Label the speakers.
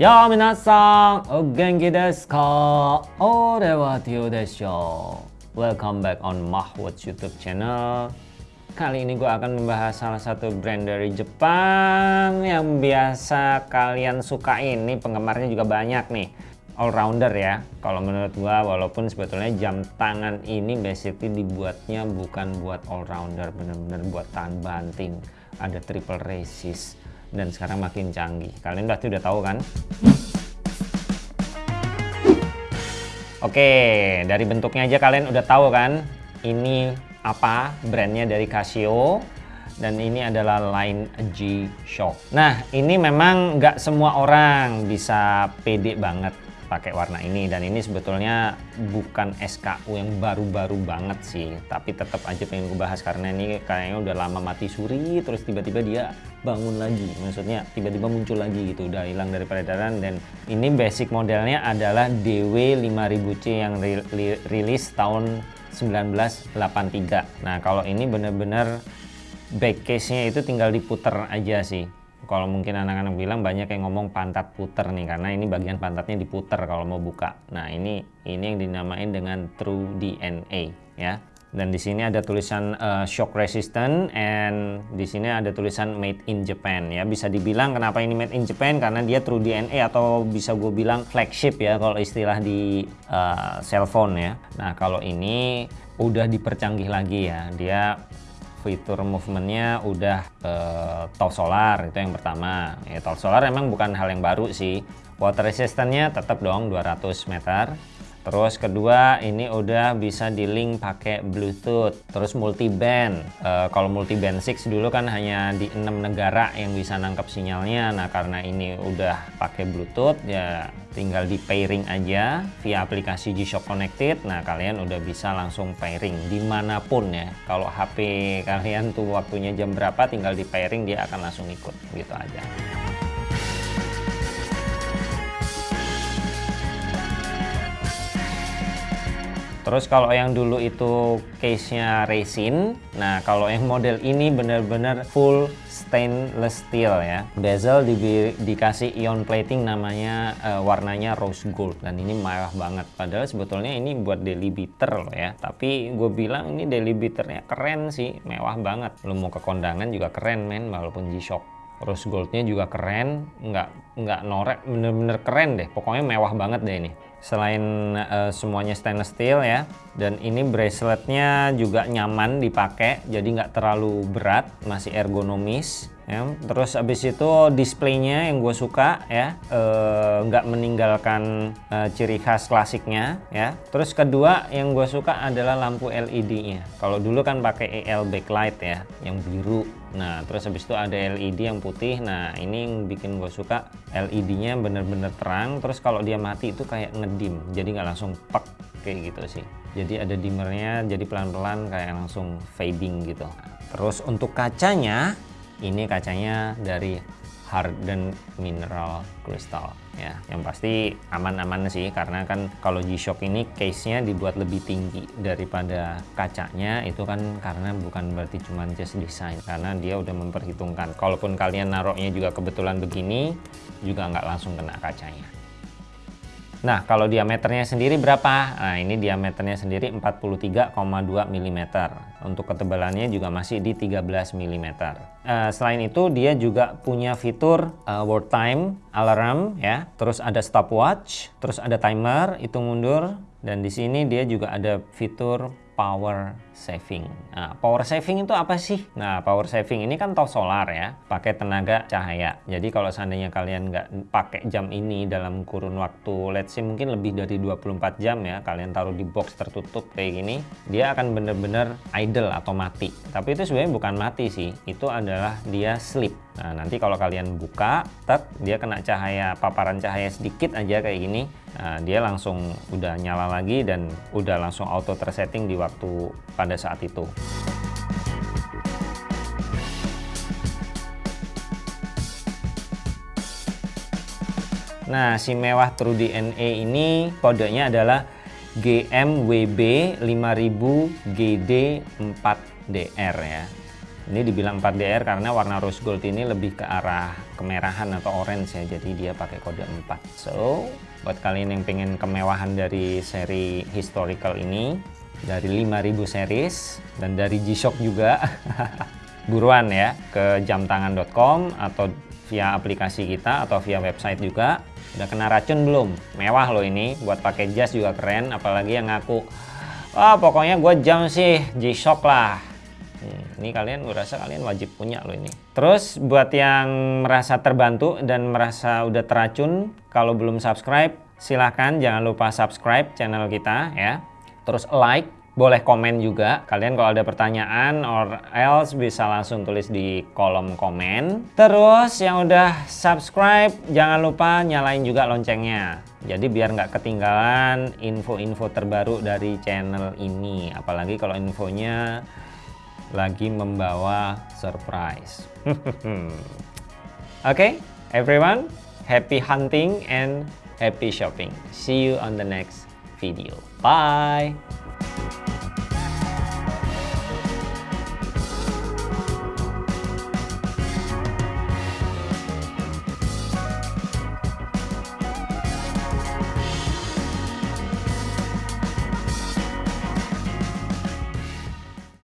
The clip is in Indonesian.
Speaker 1: やあ皆さんお元気ですか俺はティオでしょ Welcome back on Mahwatch YouTube channel Kali ini gue akan membahas salah satu brand dari Jepang yang biasa kalian suka ini penggemarnya juga banyak nih all rounder ya kalau menurut gue walaupun sebetulnya jam tangan ini basically dibuatnya bukan buat all rounder bener-bener buat tahan banting ada triple resist dan sekarang makin canggih. Kalian pasti udah tahu kan? Oke, dari bentuknya aja kalian udah tahu kan? Ini apa brandnya dari Casio dan ini adalah line G-Shock. Nah, ini memang nggak semua orang bisa pede banget pakai warna ini. Dan ini sebetulnya bukan SKU yang baru-baru banget sih. Tapi tetap aja pengen gue bahas karena ini kayaknya udah lama mati suri terus tiba-tiba dia bangun lagi. Maksudnya tiba-tiba muncul lagi gitu udah hilang dari peredaran. Dan ini basic modelnya adalah DW 5000C yang rilis tahun 1983 nah kalau ini bener-bener back case nya itu tinggal diputer aja sih kalau mungkin anak-anak bilang banyak yang ngomong pantat puter nih karena ini bagian pantatnya diputer kalau mau buka. Nah, ini ini yang dinamain dengan True DNA ya. Dan di sini ada tulisan uh, shock resistant and di sini ada tulisan made in Japan ya. Bisa dibilang kenapa ini made in Japan karena dia True DNA atau bisa gue bilang flagship ya kalau istilah di uh, cellphone ya. Nah, kalau ini udah dipercanggih lagi ya. Dia fitur movementnya udah uh, top solar itu yang pertama. Ya top solar emang bukan hal yang baru sih. Water resistance-nya tetap dong 200 meter Terus kedua ini udah bisa di link pakai Bluetooth. Terus multi band. E, kalau multi band 6 dulu kan hanya di enam negara yang bisa nangkep sinyalnya. Nah karena ini udah pakai Bluetooth ya tinggal di pairing aja via aplikasi G-Shock Connected. Nah kalian udah bisa langsung pairing di mana pun ya. Kalau HP kalian tuh waktunya jam berapa tinggal di pairing dia akan langsung ikut gitu aja. Terus kalau yang dulu itu case-nya resin, nah kalau yang model ini benar-benar full stainless steel ya. Bezel di, dikasih ion plating namanya uh, warnanya rose gold dan ini mewah banget. Padahal sebetulnya ini buat daily beater loh ya. Tapi gue bilang ini daily beaternya keren sih, mewah banget. Lo mau ke kondangan juga keren men, walaupun G-Shock rose goldnya juga keren nggak nggak norek bener-bener keren deh pokoknya mewah banget deh ini selain uh, semuanya stainless steel ya dan ini braceletnya juga nyaman dipakai jadi nggak terlalu berat masih ergonomis ya. Terus abis itu displaynya yang gue suka ya eh, nggak e, meninggalkan e, ciri khas klasiknya ya. Terus kedua yang gue suka adalah lampu LED nya kalau dulu kan pakai EL backlight ya yang biru. Nah terus habis itu ada LED yang putih. Nah ini yang bikin gue suka LED nya bener-bener terang. Terus kalau dia mati itu kayak ngedim jadi nggak langsung pak kayak gitu sih. Jadi ada dimmernya jadi pelan-pelan kayak langsung fading gitu. Terus untuk kacanya ini kacanya dari hardened mineral crystal ya. Yang pasti aman-aman sih karena kan kalau G-Shock ini case-nya dibuat lebih tinggi daripada kacanya itu kan karena bukan berarti cuma just design karena dia udah memperhitungkan. Kalaupun kalian naruhnya juga kebetulan begini juga nggak langsung kena kacanya Nah, kalau diameternya sendiri berapa? Nah, ini diameternya sendiri 43,2 mm. Untuk ketebalannya juga masih di 13 mm. Uh, selain itu, dia juga punya fitur uh, world time, alarm, ya. Terus ada stopwatch, terus ada timer, hitung mundur, dan di sini dia juga ada fitur power saving. Nah, power saving itu apa sih? Nah, power saving ini kan top solar ya, pakai tenaga cahaya. Jadi kalau seandainya kalian nggak pakai jam ini dalam kurun waktu, let's say mungkin lebih dari 24 jam ya, kalian taruh di box tertutup kayak gini, dia akan bener-bener idle atau mati. Tapi itu sebenarnya bukan mati sih, itu adalah dia sleep. Nah, nanti kalau kalian buka, tek, dia kena cahaya, paparan cahaya sedikit aja kayak gini, nah, dia langsung udah nyala lagi dan udah langsung auto tersetting di waktu pada saat itu. Nah, si mewah True DNA ini kodenya adalah GMWB 5000 GD4DR ya. Ini dibilang 4DR karena warna rose gold ini lebih ke arah kemerahan atau orange ya, jadi dia pakai kode 4. So, buat kalian yang pengen kemewahan dari seri historical ini, dari 5000 series dan dari G-Shock juga, buruan ya ke jamtangan.com atau via aplikasi kita atau via website juga. Udah kena racun belum? Mewah loh ini, buat pakai jas juga keren, apalagi yang ngaku, wah pokoknya gue jam sih G-Shock lah Hmm, ini kalian gue rasa kalian wajib punya loh ini. Terus buat yang merasa terbantu dan merasa udah teracun, kalau belum subscribe, silahkan jangan lupa subscribe channel kita ya. Terus like, boleh komen juga. Kalian kalau ada pertanyaan or else bisa langsung tulis di kolom komen. Terus yang udah subscribe, jangan lupa nyalain juga loncengnya. Jadi biar nggak ketinggalan info-info terbaru dari channel ini. Apalagi kalau infonya lagi membawa surprise. Oke, okay, everyone, happy hunting and happy shopping. See you on the next video. Bye!